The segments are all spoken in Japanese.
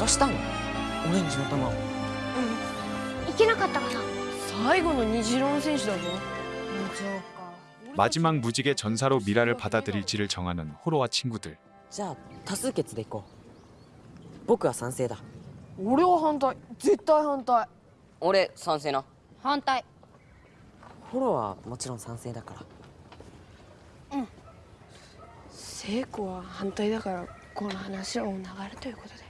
渡したのオレンジの玉いけなかったかな最後の虹色の選手だぞそうか 마지막 무직의 전사로 미라를 받아들일지를 정하는 호로와 친구들. じゃあ多数決でいこう僕は賛成だ俺は反対絶対反対俺賛成な反対フォローはもちろん賛成だから聖子は反対だからこの話はお流れということでいいん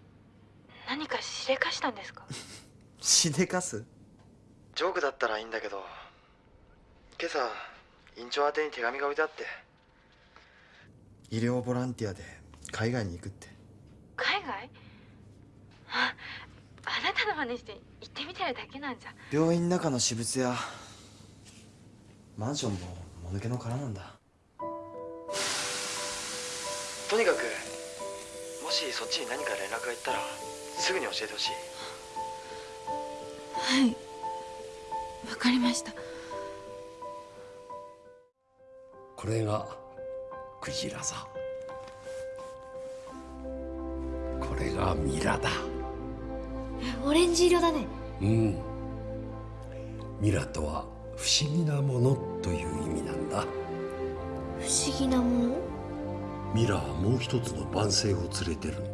何かしでかしたんですか？しでかす？ジョークだったらいいんだけど今朝院長宛てに手紙が置いてあって。医療ボランティアで海外に行くって。海外？ああなたの真似して行ってみてるだけなんじゃ。病院の中の私物やマンションももぬけの殻なんだ。とにかくもしそっちに何か連絡がいったらすぐに教えてほしい。はい。わかりました。これがクジラさ。これがミラだ。オレンジ色だね。うん。ミラとは不思議なものという意味なんだ。不思議なもの？ミラはもう一つの万星を連れてるん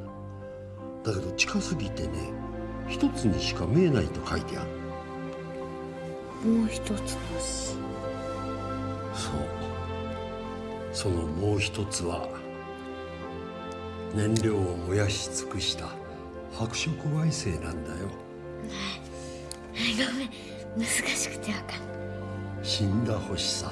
だだけど近すぎてね一つにしか見えないと書いてある。もう一つの星そう。そのもう一つは燃料を燃やし尽くした白色矮星なんだよ。ごめん。難しくてわかんない。死んだ星さ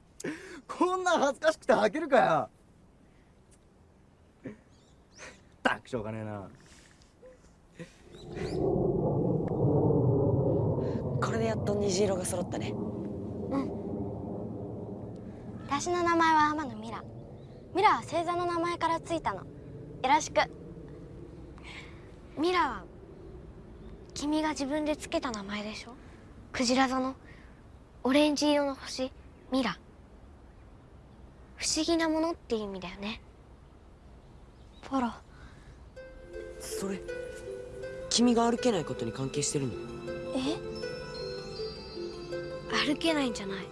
こんなん恥ずかしくて履けるかよ。たくしょうがねえな。これでやっと虹色が揃ったね。私の名前は天野ミラ。ミラは星座の名前からついたの。よろしく。ミラは君が自分でつけた名前でしょ？クジラ座の？オレンジ色の星？ミラ不思議なものっていう意味だよね。ポロそれ君が歩けないことに関係してるの？え？歩けないんじゃない。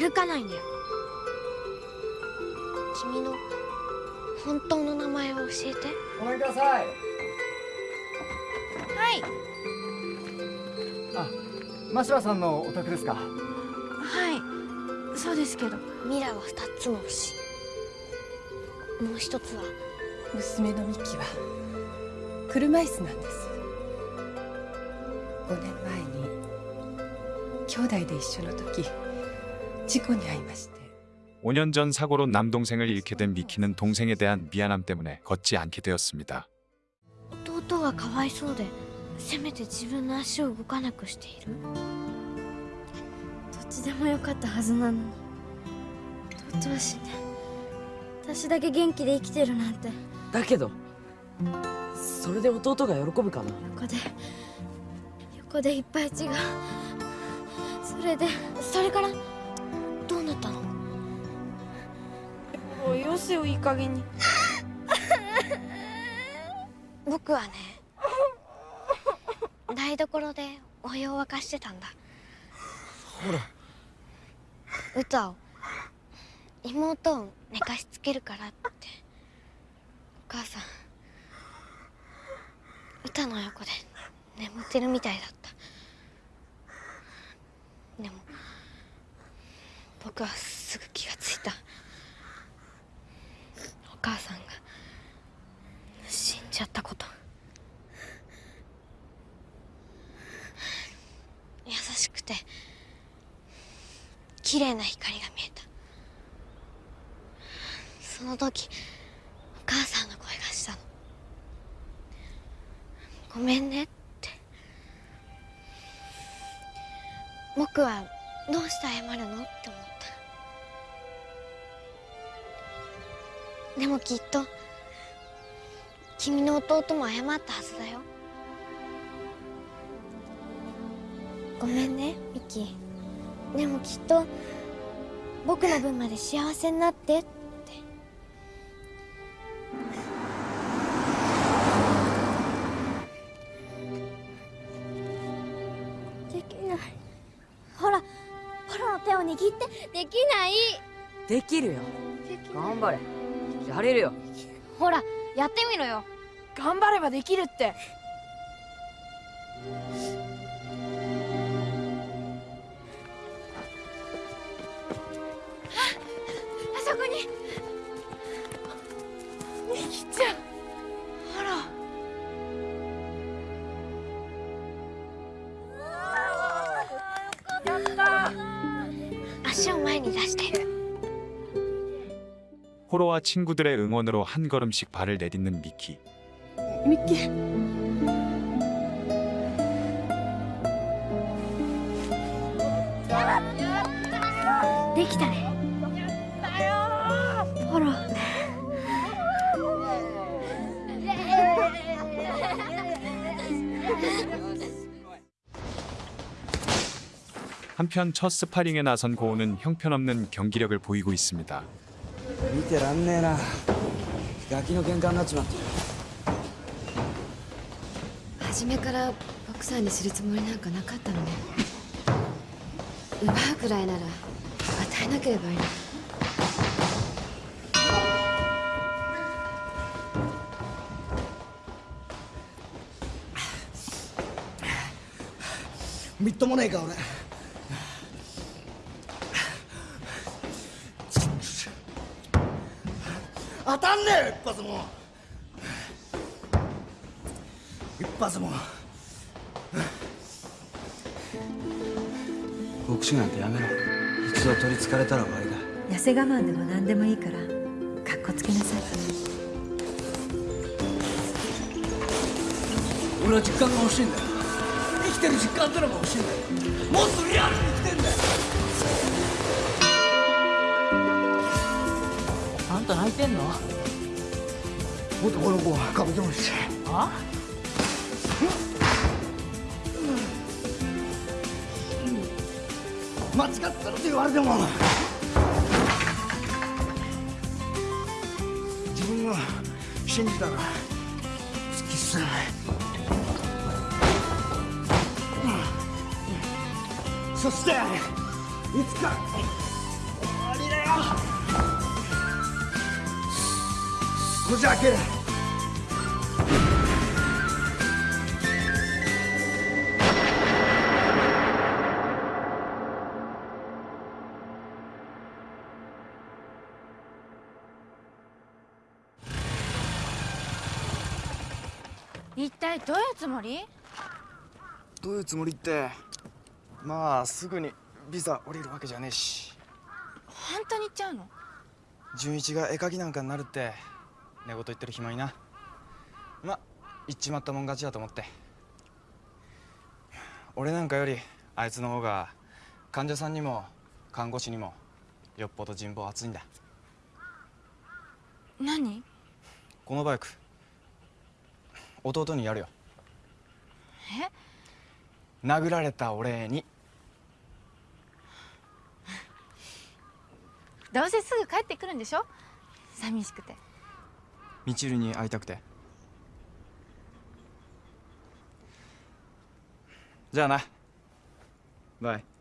歩かないんだよ。君の本当の名前を教えて。ごめんください。はい。あ真柴さんのお宅ですか？はいそうですけどミラは二つの星もう一つは娘のミキは車椅子なんです5年前に兄弟で一緒の時事故に遭いまして 5년 전 사고로 남동생을 잃게 된 미키는 동생에 대한 미안함 때문에 걷지 않게 되었습니다. 弟がかわいそうでせめて自分の足を動かなくしているどっちでもよかったはずなのに 弟は死んで私だけ元気で生きてるなんて。だけどそれで弟が喜ぶかな？横で。横でいっぱい血がそれでそれからどうなったの？おいよせよいい加減に。僕はね大台所でお湯を沸かしてたんだ。ほら。歌を妹を寝かしつけるからって。お母さん歌の横で眠ってるみたいだった。でも僕はすぐ気がついた。お母さんが死んじゃったこと。優しくて綺麗な光が見えたその時お母さんの声がしたの。ごめんねって。僕はどうして謝るのって思った。でもきっと君の弟も謝ったはずだよ。ごめんねミキ。でもきっと僕の分まで幸せになってって。ほらポロの手を握ってできない。できるよ。頑張れ。やれるよ。ほらやってみろよ。頑張ればできるって 호로와 친구들의 응원으로 한 걸음씩 발을 내딛는 미키. 미키. 되기다네. 호로. 한편 첫 스파링에 나선 고우는 형편없는 경기력을 보이고 있습니다. 見てらんねえな。ガキの喧嘩になっちまって。初めからボクサーにするつもりなんかなかったのね。奪うくらいなら与えなければいいの。みっともねえか俺発も。一発も。ボクシングなんてやめろ。一度取りつかれたら終わりだ。痩せ我慢でも何でもいいからかっこつけなさい。俺は実感が欲しいんだよ。生きてる実感ってのが欲しいんだよ。もっとリアルに生きてんだよ。あんた泣いてんの？男の子はカブトムシあ？間違ってるって言われても。自分は信じたら突き進めない。そしていつか終わりだよこじ開ける。一体どういうつもり？どういうつもりってまあすぐにビザ降りるわけじゃねえし。本当に言っちゃうの？純一が絵描きなんかになるって寝言言ってる暇にな。ま言っちまったもん勝ちだと思って。俺なんかよりあいつの方が患者さんにも看護師にもよっぽど人望厚いんだ。何？このバイク弟にやるよ。え？殴られたお礼に。どうせすぐ帰ってくるんでしょ？寂しくてみちるに会いたくて。じゃあな。バイ。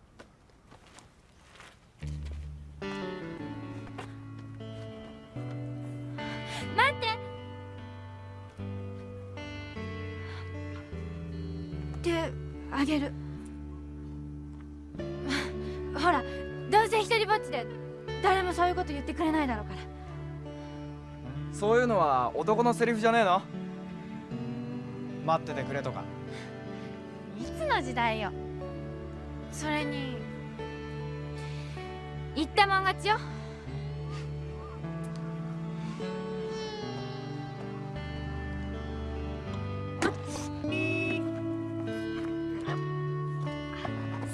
そういうのは男のセリフじゃねえの？待っててくれとか。いつの時代よ。それに言ったもん勝ちよ。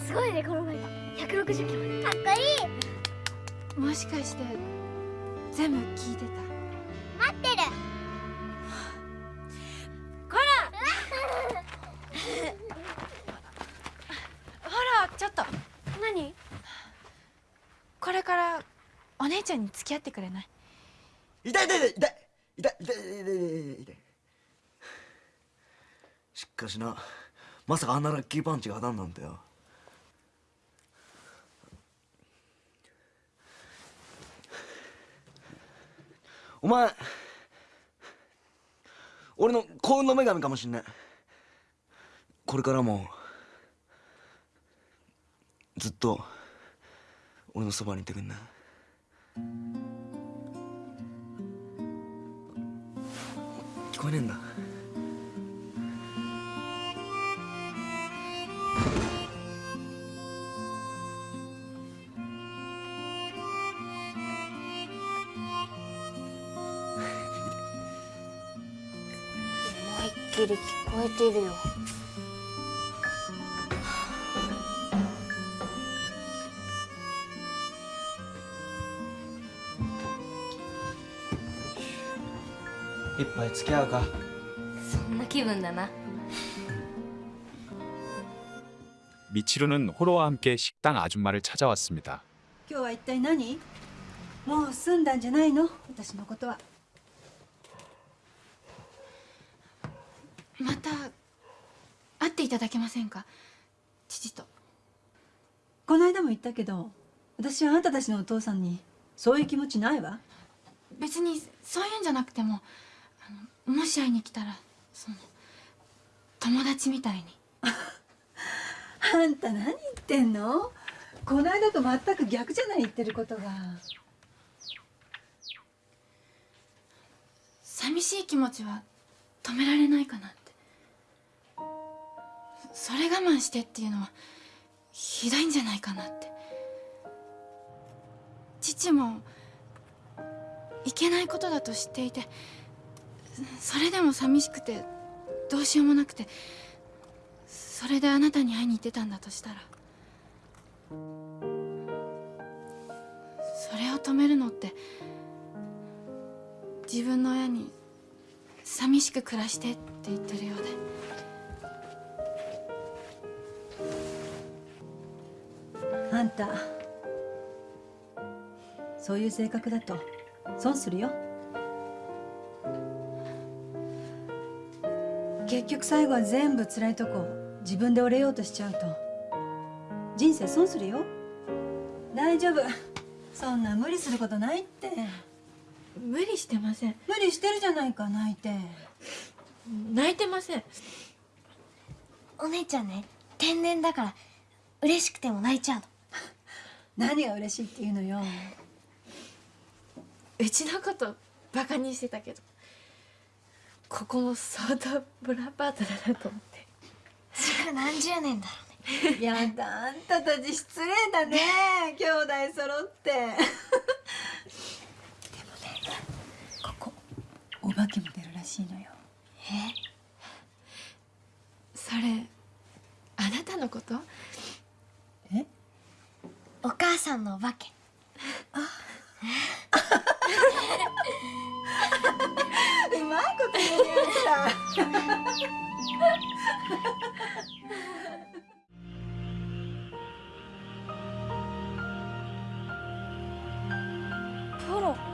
すごいね転がり160キロ。かっこいい。もしかして全部聞いてた？れからお姉ちゃんに付き合ってくれない？痛い痛い痛い痛い痛い痛い痛い痛い痛いしかしなまさかあんなラッキーパンチが当たんなんてよ。お前俺の幸運の女神かもしんないこれからもずっと俺のそばにいてくんな。聞こえねえんだ。思いっきり聞こえてるよ。一杯付き合うかそんな気分だな 미치루는 호로와 함께 식당 아줌마를 찾아왔습니다. 今日は一体何もう済んだんじゃないの私のことはまた会っていただけませんか父とこの間も言ったけど私はあんたたちのお父さんにそういう気持ちないわ別にそういうんじゃなくてもあの もし会いに来たらその友達みたいに。あんた何言ってんの？この間と全く逆じゃない言ってることが。寂しい気持ちは止められないかなって。それ我慢してっていうのはひどいんじゃないかなって。父もいけないことだと知っていてそれでも寂しくてどうしようもなくてそれであなたに会いに行ってたんだとしたらそれを止めるのって自分の親に寂しく暮らしてって言ってるようで。あんたそういう性格だと損するよ。結局最後は全部辛いとこ自分で折れようとしちゃうと。人生損するよ。大丈夫。そんな無理することないって。無理してません。無理してるじゃないか泣いて。泣いてません。お姉ちゃんね天然だから嬉しくても泣いちゃうの。何が嬉しいっていうのよ。うちのことバカにしてたけどここも相当ブラパートだなと思って。築何十年だろうね。やだあんたたち失礼だね。兄弟揃って。でもねここお化けも出るらしいのよ。え？それあなたのこと？え？お母さんのお化け うまいこと言えました。トロ。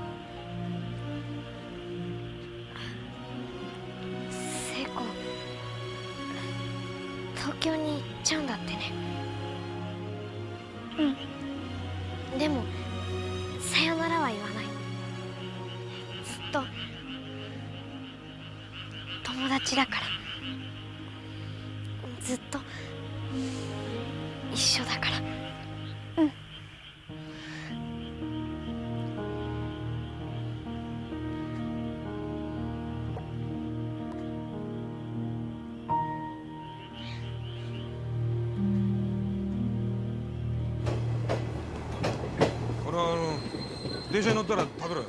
と友達だから。ずっと一緒だから。うん。これはあの電車に乗ったら食べろよ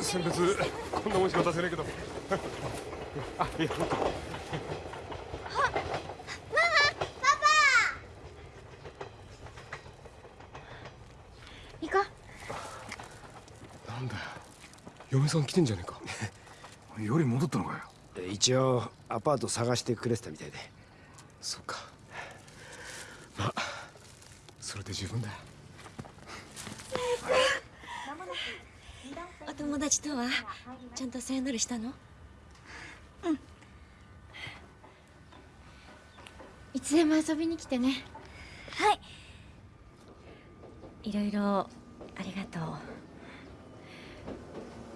選別こんなもんしか出せねえけどあいや行こうなんだよ嫁さん来てんじゃねえかより戻ったのかよ一応アパート探してくれてたみたいでそっかまあそれで十分だお友達とはちゃんとさよならしたのつでも遊びに来てね。い。ろいろありがと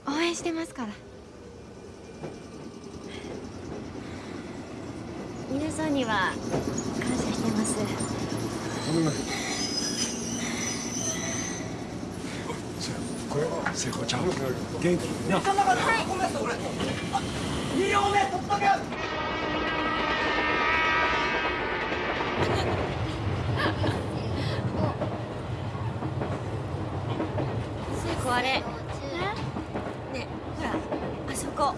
う。応援してますから。皆さんには感謝してます。ごめんなじゃあこれは聖子ちゃん。元気？にな二両目取っとけ聖子あれねえほらあそこ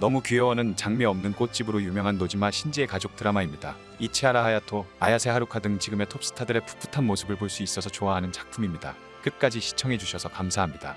너무 귀여워는 장미 없는 꽃집으로 유명한 노지마 신지의 가족 드라마입니다. 이치하라 하야토, 아야세 하루카 등 지금의 톱스타들의 풋풋한 모습을 볼 수 있어서 좋아하는 작품입니다. 끝까지 시청해주셔서 감사합니다.